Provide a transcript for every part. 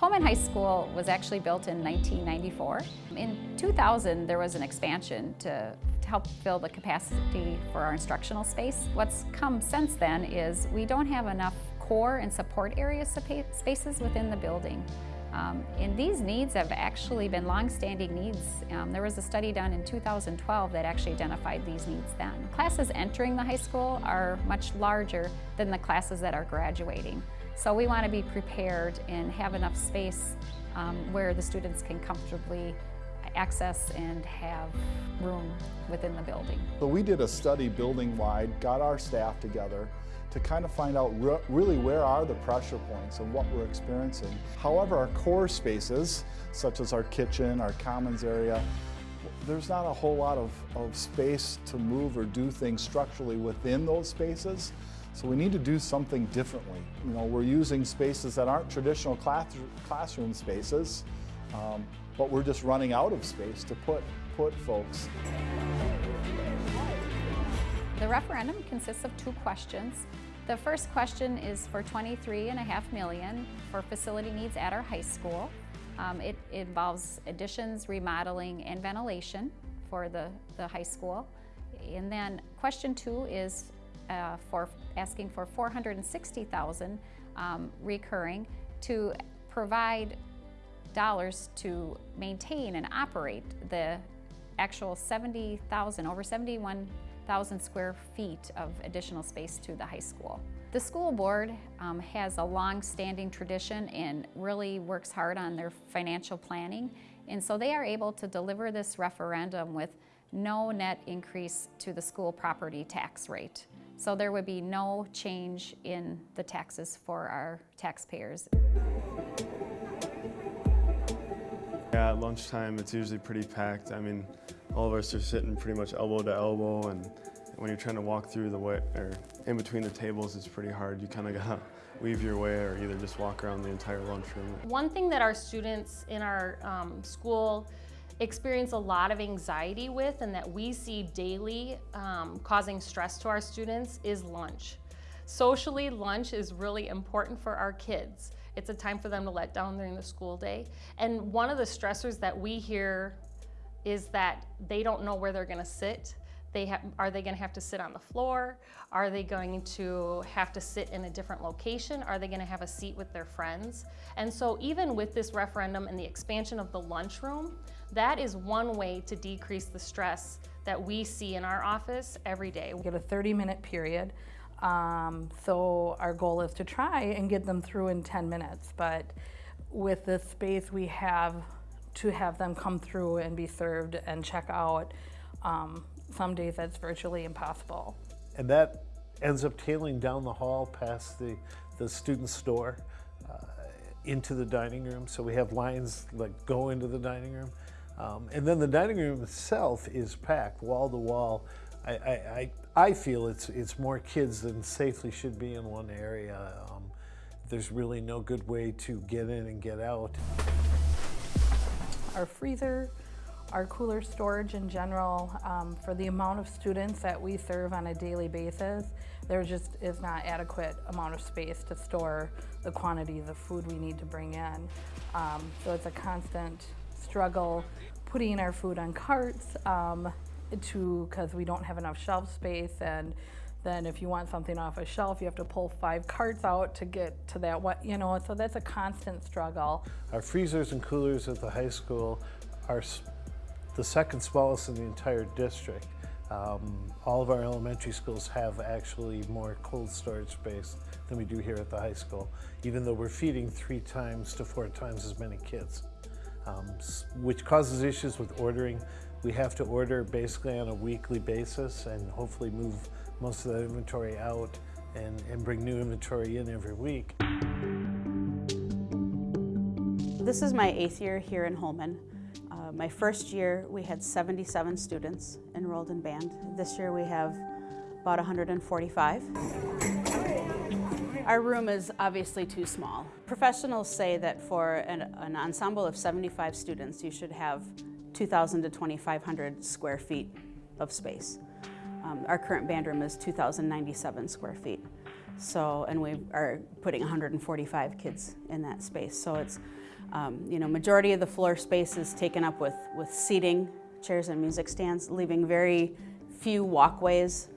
Holmen High School was actually built in 1994. In 2000, there was an expansion to, to, help fill the capacity for our instructional space. What's come since then is we don't have enough core and support area spaces within the building. Um, and these needs have actually been long-standing needs. Um, there was a study done in 2012 that actually identified these needs then. Classes entering the high school are much larger than the classes that are graduating. So we want to be prepared and have enough space um, where the students can comfortably access and have room within the building. So we did a study building-wide, got our staff together, to kind of find out re really where are the pressure points and what we're experiencing. However, our core spaces, such as our kitchen, our commons area, there's not a whole lot of, of space to move or do things structurally within those spaces. So we need to do something differently. You know, we're using spaces that aren't traditional class, classroom spaces, um, but we're just running out of space to put, put folks. The referendum consists of two questions. The first question is for 23.5 million for facility needs at our high school. Um, it, it, involves additions, remodeling, and ventilation for the, the high school. And then question two is uh, for asking for 460,000 um, recurring to provide dollars to maintain and operate the actual 70,000, over 71 1,000 square feet of additional space to the high school. The school board um, has a long-standing tradition and really works hard on their financial planning. And so they are able to deliver this referendum with no net increase to the school property tax rate. So there would be no change in the taxes for our taxpayers. Yeah, at lunchtime it's usually pretty packed. I mean, all of us are sitting pretty much elbow to elbow and when you're trying to walk through the way, or in between the tables, it's pretty hard. You kind of gotta weave your way or either just walk around the entire lunchroom. One thing that our students in our um, school experience a lot of anxiety with and that we see daily um, causing stress to our students is lunch. Socially, lunch is really important for our kids. It's a time for them to let down during the school day. And one of the stressors that we hear is that they don't know where they're gonna sit. They have, are they gonna have to sit on the floor? Are they going to have to sit in a different location? Are they gonna have a seat with their friends? And so even with this referendum and the expansion of the lunchroom, that is one way to decrease the stress that we see in our office every day. We get a 30 minute period. Um, so our goal is to try and get them through in 10 minutes. But with the space we have to have them come through and be served and check out. Um, some days that's virtually impossible. And that ends up tailing down the hall past the, the student store uh, into the dining room. So we have lines like go into the dining room. Um, and then the dining room itself is packed wall to wall. I, I, I, feel it's, it's more kids than safely should be in one area. Um, there's really no good way to get in and get out our freezer, our cooler storage in general, um, for the amount of students that we serve on a daily basis, there just is not adequate amount of space to store the quantities of food we need to bring in. Um, so it's a constant struggle putting our food on carts um, to because we don't have enough shelf space and then if you want something off a shelf, you have to pull five carts out to get to that, what you know, so that's a constant struggle. Our freezers and coolers at the high school are the second smallest in the entire district. Um, all of our elementary schools have actually more cold storage space than we do here at the high school, even though we're feeding three times to four times as many kids, um, which causes issues with ordering. We have to order basically on a weekly basis and hopefully move most of that inventory out and, and bring new inventory in every week. This is my eighth year here in Holmen. Uh, my first year we had 77 students enrolled in band. This year we have about 145. Our room is obviously too small. Professionals say that for an, an ensemble of 75 students you should have 2,000 to 2,500 square feet of space. Um, our current band room is 2,097 square feet. So, and we are putting 145 kids in that space. So it's, um, you know, majority of the floor space is taken up with, with seating, chairs and music stands, leaving very few walkways.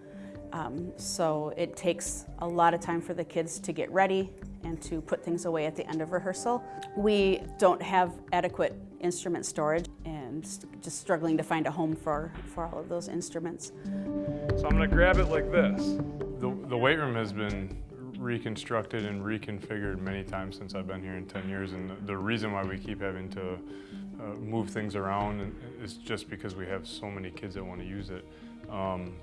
Um, so it takes a lot of time for the kids to get ready and to put things away at the end of rehearsal. We don't have adequate instrument storage and just struggling to find a home for, for all of those instruments. So I'm gonna grab it like this. The, the weight room has been reconstructed and reconfigured many times since I've been here in 10 years and the, the reason why we keep having to uh, move things around is just because we have so many kids that want to use it. Um,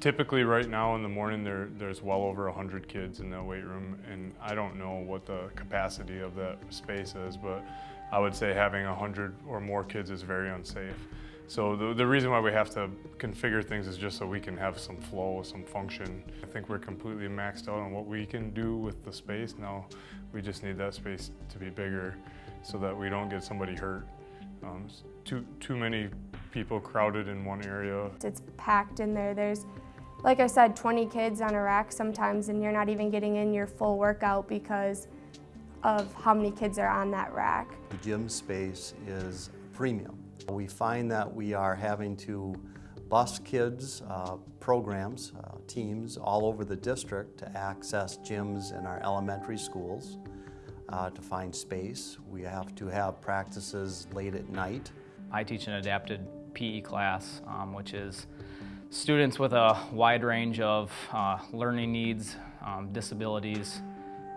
typically right now in the morning there, there's well over 100 kids in the weight room and I don't know what the capacity of that space is but I would say having 100 or more kids is very unsafe. So the, the reason why we have to configure things is just so we can have some flow, some function. I think we're completely maxed out on what we can do with the space. Now we just need that space to be bigger so that we don't get somebody hurt. Um, too, too many people crowded in one area. It's packed in there. There's, like I said, 20 kids on a rack sometimes and you're not even getting in your full workout because of how many kids are on that rack. The gym space is premium. We find that we are having to bus kids, uh, programs, uh, teams all over the district to access gyms in our elementary schools uh, to find space. We have to have practices late at night. I teach an adapted PE class, um, which is students with a wide range of uh, learning needs, um, disabilities,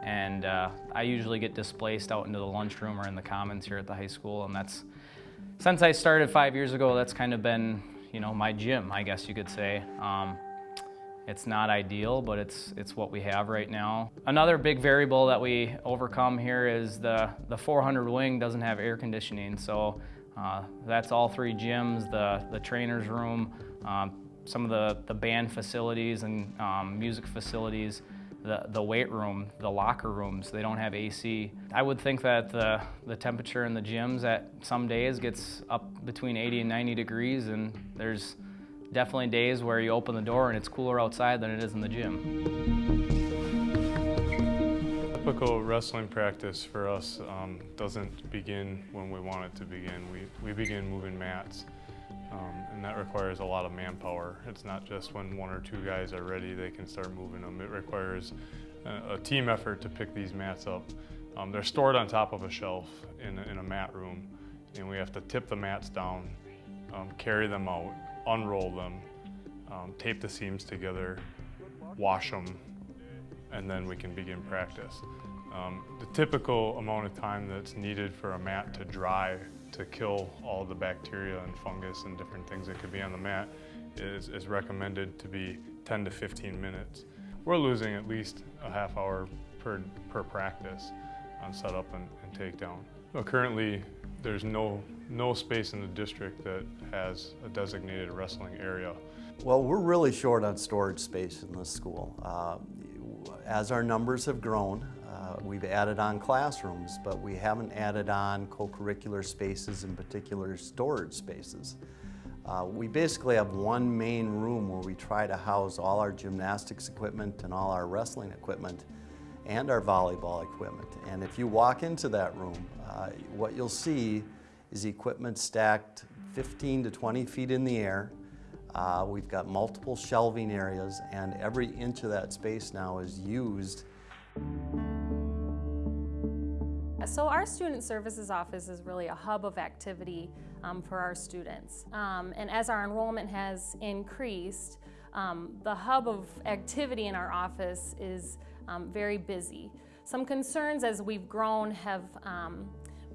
and uh, I usually get displaced out into the lunchroom or in the commons here at the high school, and that's since I started five years ago, that's kind of been, you know, my gym, I guess you could say. Um, it's not ideal, but it's, it's what we have right now. Another big variable that we overcome here is the, the 400 wing doesn't have air conditioning. So uh, that's all three gyms, the, the trainer's room, um, some of the, the band facilities and um, music facilities the, the weight room, the locker rooms, they don't have AC. I would think that the, the temperature in the gyms at some days gets up between 80 and 90 degrees and there's definitely days where you open the door and it's cooler outside than it is in the gym. Typical wrestling practice for us um, doesn't begin when we want it to begin. We, we begin moving mats. Um, and that requires a lot of manpower. It's not just when one or two guys are ready, they can start moving them. It requires a, a team effort to pick these mats up. Um, they're stored on top of a shelf in a, in a mat room, and we have to tip the mats down, um, carry them out, unroll them, um, tape the seams together, wash them, and then we can begin practice. Um, the typical amount of time that's needed for a mat to dry to kill all the bacteria and fungus and different things that could be on the mat is, is recommended to be 10 to 15 minutes. We're losing at least a half hour per, per practice on setup and, and takedown. Well, currently, there's no, no space in the district that has a designated wrestling area. Well, we're really short on storage space in this school. Uh, as our numbers have grown, uh, we've added on classrooms, but we haven't added on co-curricular spaces, in particular storage spaces. Uh, we basically have one main room where we try to house all our gymnastics equipment and all our wrestling equipment and our volleyball equipment. And if you walk into that room, uh, what you'll see is equipment stacked 15 to 20 feet in the air. Uh, we've got multiple shelving areas and every inch of that space now is used so our Student Services Office is really a hub of activity um, for our students. Um, and as our enrollment has increased, um, the hub of activity in our office is um, very busy. Some concerns as we've grown have um,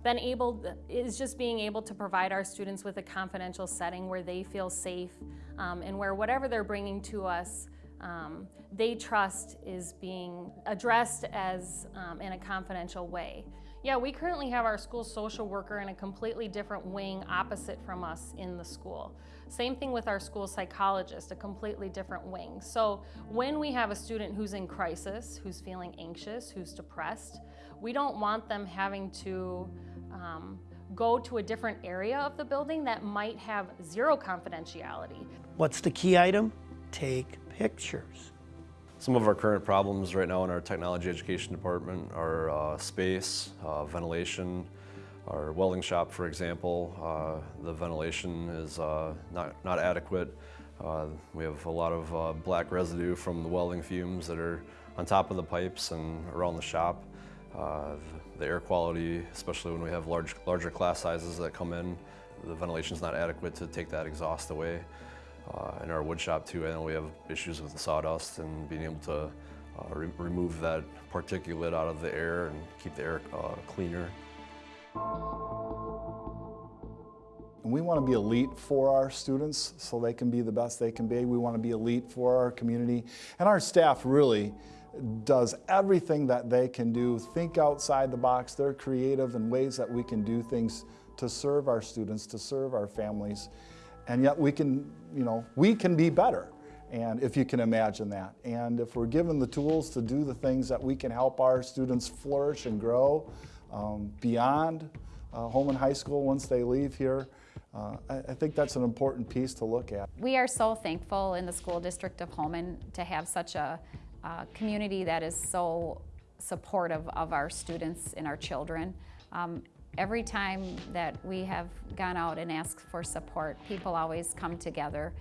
been able, is just being able to provide our students with a confidential setting where they feel safe um, and where whatever they're bringing to us um, they trust is being addressed as um, in a confidential way. Yeah, we currently have our school social worker in a completely different wing opposite from us in the school. Same thing with our school psychologist, a completely different wing. So when we have a student who's in crisis, who's feeling anxious, who's depressed, we don't want them having to um, go to a different area of the building that might have zero confidentiality. What's the key item? Take pictures. Some of our current problems right now in our technology education department are uh, space, uh, ventilation, our welding shop, for example, uh, the ventilation is uh, not, not adequate. Uh, we have a lot of uh, black residue from the welding fumes that are on top of the pipes and around the shop. The air quality, especially when we have large, larger class sizes that come in, the ventilation is not adequate to take that exhaust away. Uh, in our wood shop too, I know we have issues with the sawdust and being able to uh, re remove that particulate out of the air and keep the air uh, cleaner. We want to be elite for our students so they can be the best they can be. We want to be elite for our community. And our staff really does everything that they can do, think outside the box. They're creative in ways that we can do things to serve our students, to serve our families. And yet we can, you know, we can be better. And if you can imagine that. And if we're given the tools to do the things that we can help our students flourish and grow um, beyond uh, Holmen High School once they leave here, uh, I, I think that's an important piece to look at. We are so thankful in the school district of Holmen to have such a, a community that is so supportive of our students and our children. Um, every time that we have gone out and asked for support, people always come together.